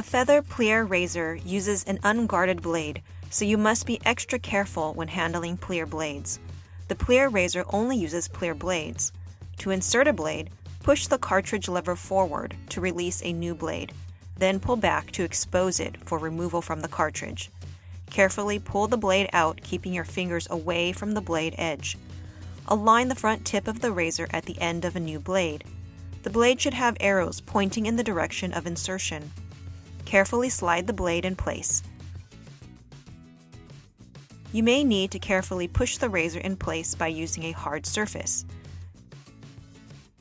feather plier razor uses an unguarded blade, so you must be extra careful when handling plier blades. The plier razor only uses plier blades. To insert a blade, push the cartridge lever forward to release a new blade, then pull back to expose it for removal from the cartridge. Carefully pull the blade out, keeping your fingers away from the blade edge. Align the front tip of the razor at the end of a new blade. The blade should have arrows pointing in the direction of insertion. Carefully slide the blade in place. You may need to carefully push the razor in place by using a hard surface.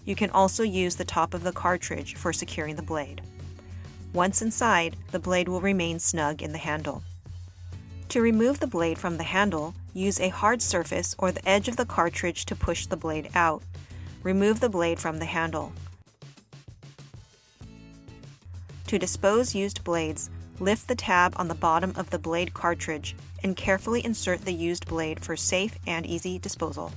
You can also use the top of the cartridge for securing the blade. Once inside, the blade will remain snug in the handle. To remove the blade from the handle, use a hard surface or the edge of the cartridge to push the blade out. Remove the blade from the handle. To dispose used blades, lift the tab on the bottom of the blade cartridge and carefully insert the used blade for safe and easy disposal.